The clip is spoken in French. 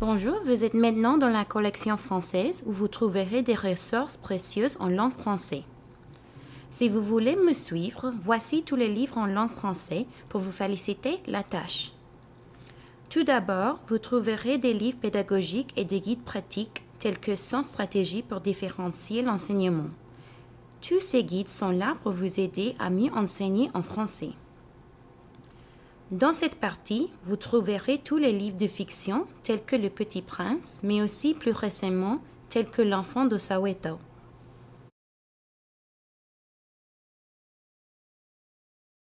Bonjour, vous êtes maintenant dans la collection française où vous trouverez des ressources précieuses en langue française. Si vous voulez me suivre, voici tous les livres en langue française pour vous féliciter la tâche. Tout d'abord, vous trouverez des livres pédagogiques et des guides pratiques tels que 100 stratégies pour différencier l'enseignement. Tous ces guides sont là pour vous aider à mieux enseigner en français. Dans cette partie, vous trouverez tous les livres de fiction tels que Le Petit Prince, mais aussi plus récemment tels que L'Enfant de Soweto.